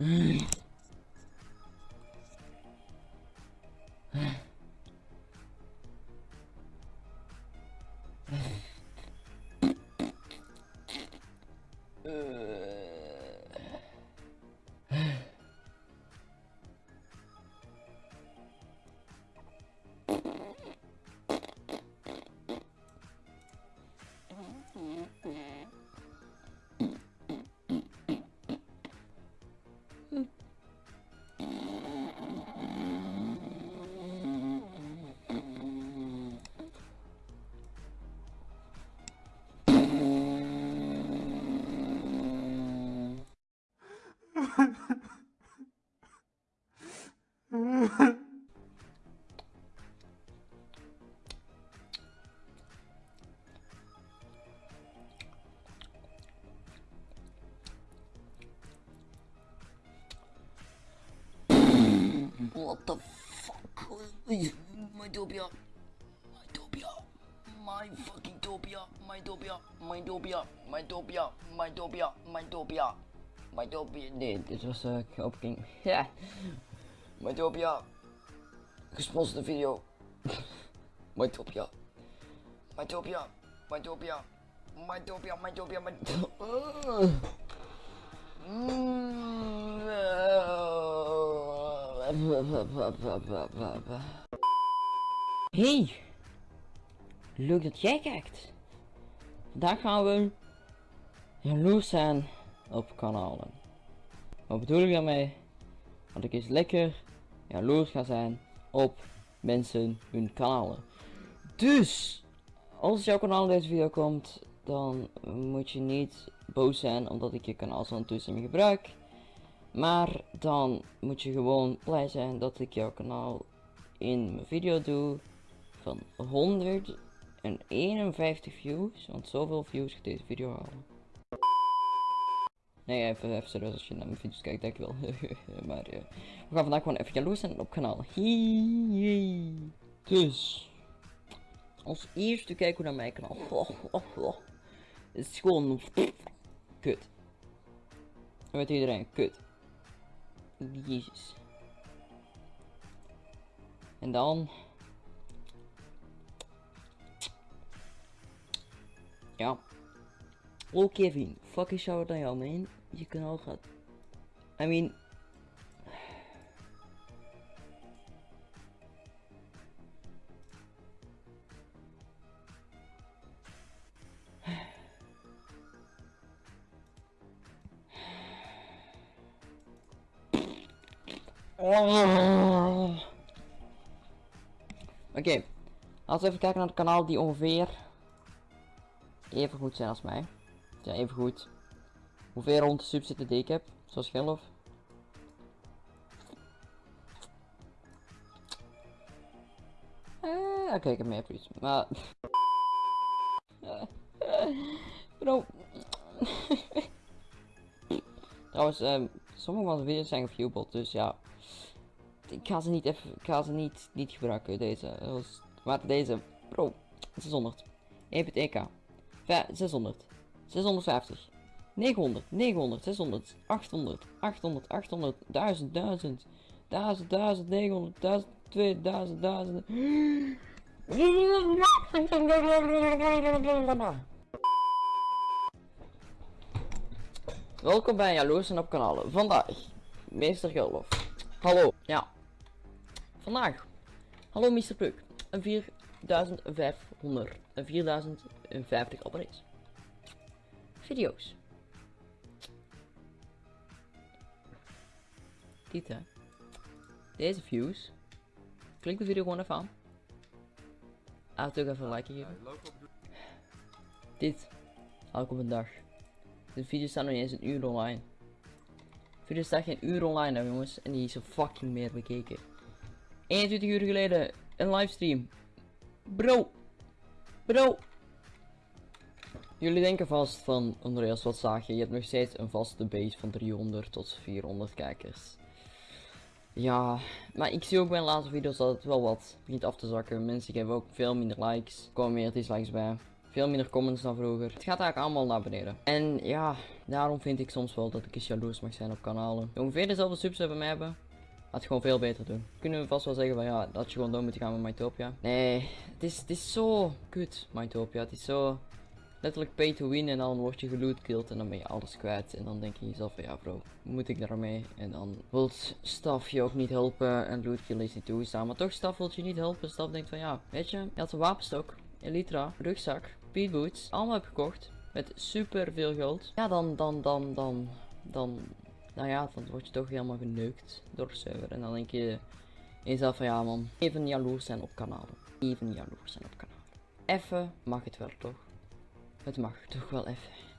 음. What the fuck? My dopia. My dopia. My fucking dopia. My dopia. My dopia. My dopia. My dopia. My dopia. My dopia. Nee, dit was uh, opking. Ja. My dopia. Gesponsorde video. My dopia. My dopia. My dopia. My dopia. My dopia. My Hey, leuk dat jij kijkt. Vandaag gaan we jaloers zijn op kanalen. Wat bedoel ik daarmee? Dat ik eens lekker jaloers ga zijn op mensen hun kanalen. Dus, als jouw kanaal in deze video komt, dan moet je niet boos zijn omdat ik je kanaal zo'n toestemming gebruik. Maar dan moet je gewoon blij zijn dat ik jouw kanaal in mijn video doe van 151 views. Want zoveel views gaat deze video halen. Nee, even, even serieus als je naar mijn video's kijkt, dankjewel. maar uh, we gaan vandaag gewoon even jaloers zijn op kanaal. Dus, als eerste kijken we naar mijn kanaal. Oh. Het is gewoon kut. Weet iedereen, kut. Jezus. En dan... Ja. Oh Kevin, fucking shout aan jou man. Je kanaal gaat... I mean... Oké, okay. laten we even kijken naar het kanaal die ongeveer even goed zijn als mij. Ja, even goed. Hoeveel rond de sub die ik heb, zoals Geloof. Eh, oké, ik heb meer views, maar... Bro. Trouwens, um, sommige van de video's zijn geviewbot, dus ja ik ga ze niet even, ik ga ze niet, niet gebruiken, deze. Maar deze, bro, 600. 1.1k. 600. 650. 900, 900, 600, 800, 800, 800, 1000, 1000, 1000, 1000, 900, 1000, 2000, 1000. Welkom bij Jaloers en op kanalen. Vandaag, meester Gullof. Hallo, ja. Vandaag. Hallo Mr. Puk. Een 4500. Een 4050 abonnees. Video's. Hè. Deze views. Klik de video gewoon even aan. Toch even een like geven. Dit. Haal op een dag. De video's staan nog eens een uur online. De video staat geen uur online jongens. En die is zo fucking meer bekeken. 21 uur geleden een livestream. Bro. Bro. Jullie denken vast van, Andreas, wat zag je? Je hebt nog steeds een vaste base van 300 tot 400 kijkers. Ja, maar ik zie ook bij de laatste video's dat het wel wat begint af te zakken. Mensen geven ook veel minder likes. Er komen meer dislikes bij. Veel minder comments dan vroeger. Het gaat eigenlijk allemaal naar beneden. En ja, daarom vind ik soms wel dat ik eens jaloers mag zijn op kanalen. Ongeveer dezelfde subs hebben mij hebben. Had gewoon veel beter doen. Kunnen we vast wel zeggen van ja, dat je gewoon door moet gaan met Mytopia. Nee, het is, het is zo kut, Mytopia. Het is zo letterlijk pay to win en dan word je geloot killed en dan ben je alles kwijt. En dan denk je jezelf van ja bro, moet ik daarmee? En dan wilt staf je ook niet helpen en loot kill is niet toegestaan. Maar toch staf wilt je niet helpen. Staf denkt van ja, weet je, je had een wapenstok, elytra, rugzak, speedboots, allemaal heb gekocht. Met super veel geld. Ja, dan, dan, dan, dan, dan, nou ja, dan word je toch helemaal geneukt door de server. En dan denk je jezelf van ja man, even jaloers zijn op kanalen. Even jaloers zijn op kanalen. Even mag het wel toch? Het mag toch wel even.